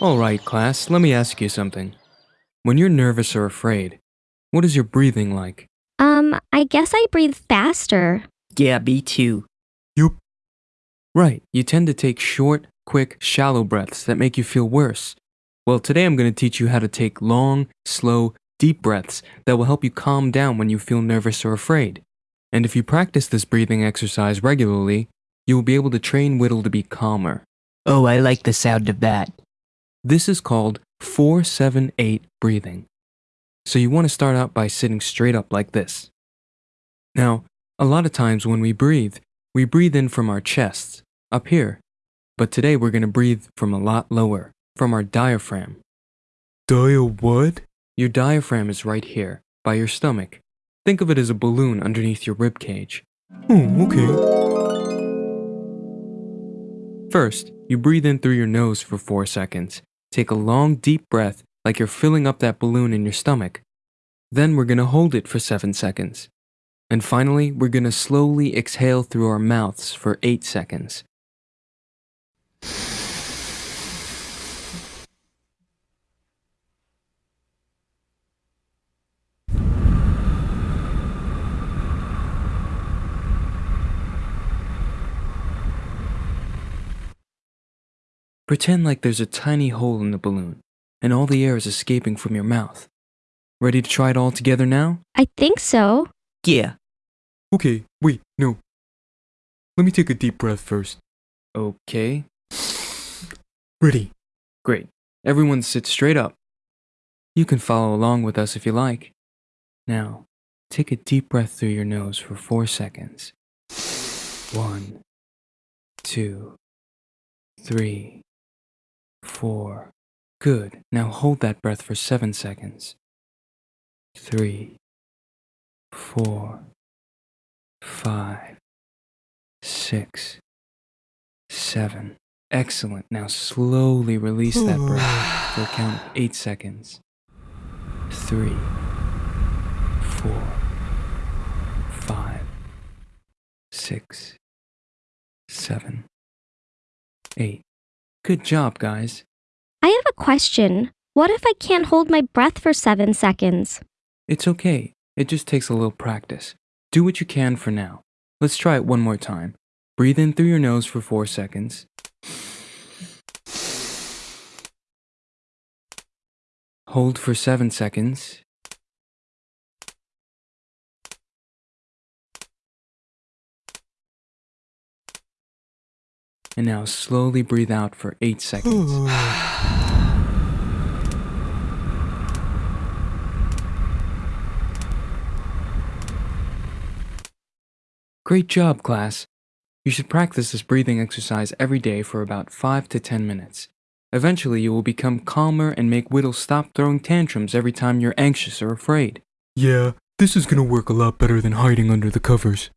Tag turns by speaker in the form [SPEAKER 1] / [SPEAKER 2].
[SPEAKER 1] Alright, class, let me ask you something. When you're nervous or afraid, what is your breathing like?
[SPEAKER 2] Um, I guess I breathe faster.
[SPEAKER 3] Yeah, me too. You.
[SPEAKER 1] Right, you tend to take short, quick, shallow breaths that make you feel worse. Well, today I'm going to teach you how to take long, slow, deep breaths that will help you calm down when you feel nervous or afraid. And if you practice this breathing exercise regularly, you will be able to train Whittle to be calmer.
[SPEAKER 3] Oh, I like the sound of that.
[SPEAKER 1] This is called 478 breathing. So you want to start out by sitting straight up like this. Now, a lot of times when we breathe, we breathe in from our chests, up here. But today we're going to breathe from a lot lower, from our diaphragm.
[SPEAKER 4] Dia what?
[SPEAKER 1] Your diaphragm is right here, by your stomach. Think of it as a balloon underneath your rib cage.
[SPEAKER 4] Oh, okay.
[SPEAKER 1] First, you breathe in through your nose for 4 seconds. Take a long, deep breath like you're filling up that balloon in your stomach. Then we're going to hold it for 7 seconds. And finally, we're going to slowly exhale through our mouths for 8 seconds. Pretend like there's a tiny hole in the balloon and all the air is escaping from your mouth. Ready to try it all together now?
[SPEAKER 2] I think so.
[SPEAKER 3] Yeah.
[SPEAKER 4] Okay, wait, no. Let me take a deep breath first.
[SPEAKER 1] Okay,
[SPEAKER 4] Ready.
[SPEAKER 1] great. Everyone sit straight up. You can follow along with us if you like. Now, take a deep breath through your nose for four seconds. One, two, three, four. Good. Now hold that breath for seven seconds. Three, four, five, six, seven. Excellent. Now slowly release that breath for a count of eight seconds. Three, four, five, six, seven, eight. Good job, guys.
[SPEAKER 2] I have a question. What if I can't hold my breath for seven seconds?
[SPEAKER 1] It's okay. It just takes a little practice. Do what you can for now. Let's try it one more time. Breathe in through your nose for four seconds. Hold for seven seconds. And now slowly breathe out for eight seconds. Great job, class. You should practice this breathing exercise every day for about 5 to 10 minutes. Eventually, you will become calmer and make Whittle stop throwing tantrums every time you're anxious or afraid.
[SPEAKER 4] Yeah, this is gonna work a lot better than hiding under the covers.